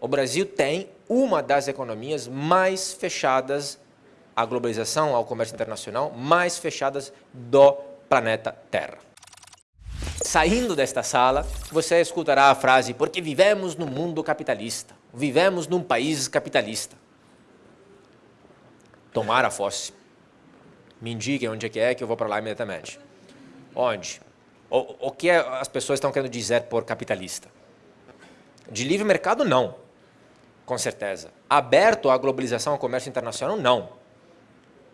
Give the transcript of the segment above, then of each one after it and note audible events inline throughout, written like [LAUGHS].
O Brasil tem uma das economias mais fechadas à globalização, ao comércio internacional, mais fechadas do planeta Terra. Saindo desta sala, você escutará a frase porque vivemos no mundo capitalista, vivemos num país capitalista. Tomara fosse. Me indiquem onde é que é que eu vou para lá imediatamente. Onde? O, o que as pessoas estão querendo dizer por capitalista? De livre mercado, não. Com certeza. Aberto à globalização, ao comércio internacional, não.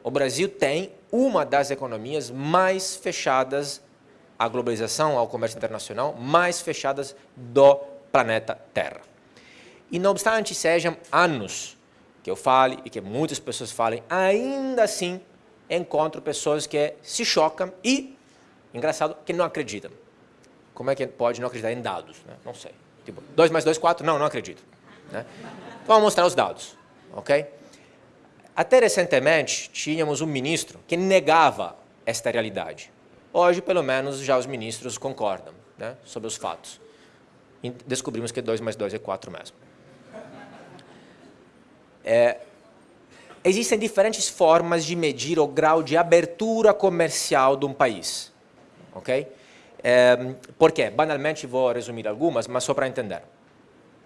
O Brasil tem uma das economias mais fechadas à globalização, ao comércio internacional, mais fechadas do planeta Terra. E não obstante sejam anos que eu fale e que muitas pessoas falem, ainda assim encontro pessoas que se chocam e, engraçado, que não acreditam. Como é que pode não acreditar em dados? Né? Não sei. Tipo, 2 mais 2, 4? Não, não acredito. Né? Vamos mostrar os dados. ok? Até recentemente, tínhamos um ministro que negava esta realidade. Hoje, pelo menos, já os ministros concordam né, sobre os fatos. E descobrimos que 2 mais 2 é 4 mesmo. É, existem diferentes formas de medir o grau de abertura comercial de um país. Ok? É, por quê? Banalmente vou resumir algumas, mas só para entender.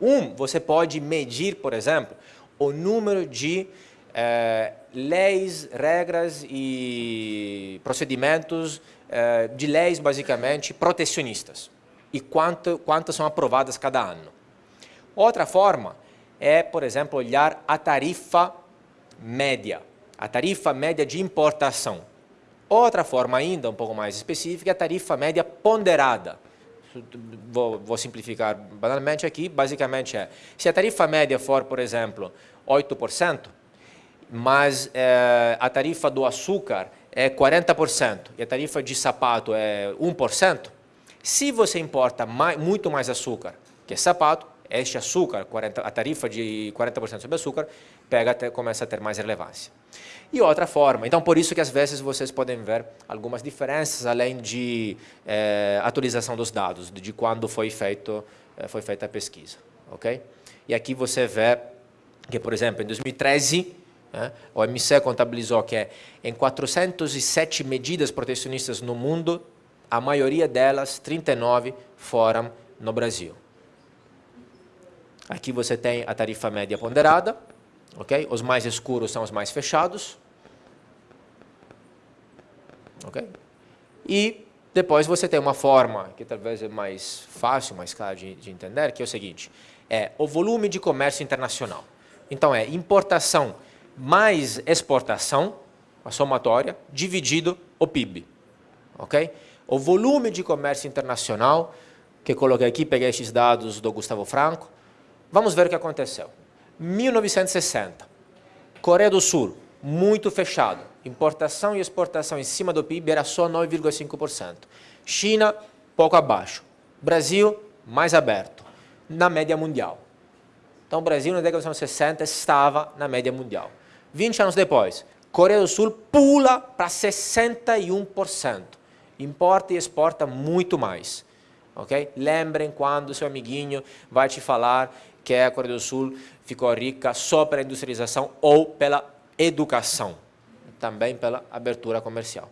Um, você pode medir, por exemplo, o número de é, leis, regras e procedimentos é, de leis, basicamente, protecionistas e quanto, quantas são aprovadas cada ano. Outra forma é, por exemplo, olhar a tarifa média, a tarifa média de importação. Outra forma ainda, um pouco mais específica, é a tarifa média ponderada. Vou, vou, simplificar banalmente aqui, basicamente é, se a tarifa média for, por exemplo, 8%, mas é, a tarifa do açúcar é 40% e a tarifa de sapato é 1%, se você importa mais, muito mais açúcar que sapato, este açúcar, 40, a tarifa de 40% sobre açúcar, pega até, começa a ter mais relevância. E outra forma, então por isso que às vezes vocês podem ver algumas diferenças além de é, atualização dos dados, de quando foi, feito, é, foi feita a pesquisa. ok? E aqui você vê que, por exemplo, em 2013, né, o OMC contabilizou que em 407 medidas protecionistas no mundo, a maioria delas, 39, foram no Brasil. Aqui você tem a tarifa média ponderada, ok? Os mais escuros são os mais fechados, ok? E depois você tem uma forma que talvez é mais fácil, mais clara de, de entender, que é o seguinte, é o volume de comércio internacional. Então é importação mais exportação, a somatória, dividido o PIB, ok? O volume de comércio internacional, que coloquei aqui, peguei esses dados do Gustavo Franco, Vamos ver o que aconteceu. 1960, Coreia do Sul, muito fechado. Importação e exportação em cima do PIB era só 9,5%. China, pouco abaixo. Brasil, mais aberto, na média mundial. Então, o Brasil, na década de 60, estava na média mundial. 20 anos depois, Coreia do Sul pula para 61%. Importa e exporta muito mais. Okay? Lembrem quando seu amiguinho vai te falar que a Coreia do Sul ficou rica só pela industrialização ou pela educação, também pela abertura comercial.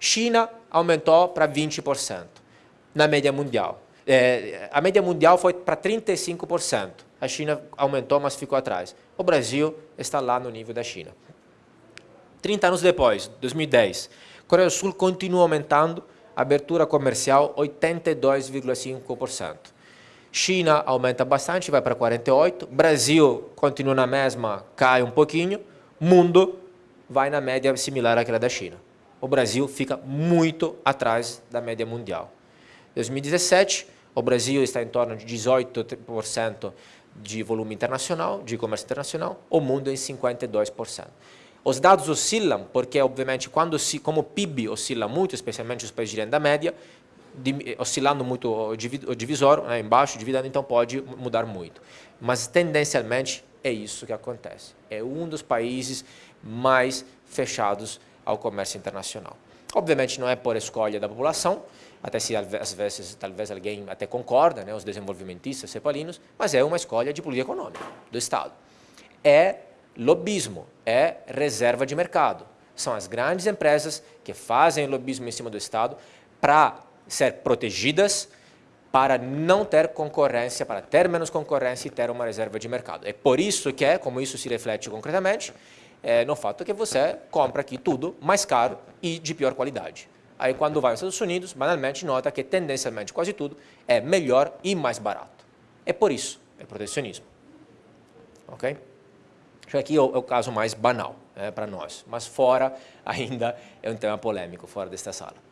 China aumentou para 20% na média mundial. É, a média mundial foi para 35%. A China aumentou, mas ficou atrás. O Brasil está lá no nível da China. 30 anos depois, 2010, Coreia do Sul continua aumentando, abertura comercial 82,5%. China aumenta bastante, vai para 48, Brasil continua na mesma, cai um pouquinho, mundo vai na média similar àquela da China. O Brasil fica muito atrás da média mundial. 2017, o Brasil está em torno de 18% de volume internacional, de comércio internacional, o mundo em 52%. Os dados oscilam, porque obviamente quando se, como o PIB oscila muito, especialmente os países de renda média, oscilando muito o divisor, né, embaixo, dividendo, então pode mudar muito. Mas tendencialmente é isso que acontece. É um dos países mais fechados ao comércio internacional. Obviamente não é por escolha da população, até se às vezes talvez alguém até concorda, né, os desenvolvimentistas cepalinos, mas é uma escolha de política econômica do Estado. É lobismo, é reserva de mercado. São as grandes empresas que fazem lobismo em cima do Estado para ser protegidas, para não ter concorrência, para ter menos concorrência e ter uma reserva de mercado. É por isso que, é, como isso se reflete concretamente, é no fato que você compra aqui tudo mais caro e de pior qualidade. Aí quando vai aos Estados Unidos, banalmente nota que tendencialmente quase tudo é melhor e mais barato. É por isso, é protecionismo. Ok? Aqui é o, é o caso mais banal né, para nós, mas fora [LAUGHS] ainda é um tema polêmico, fora desta sala.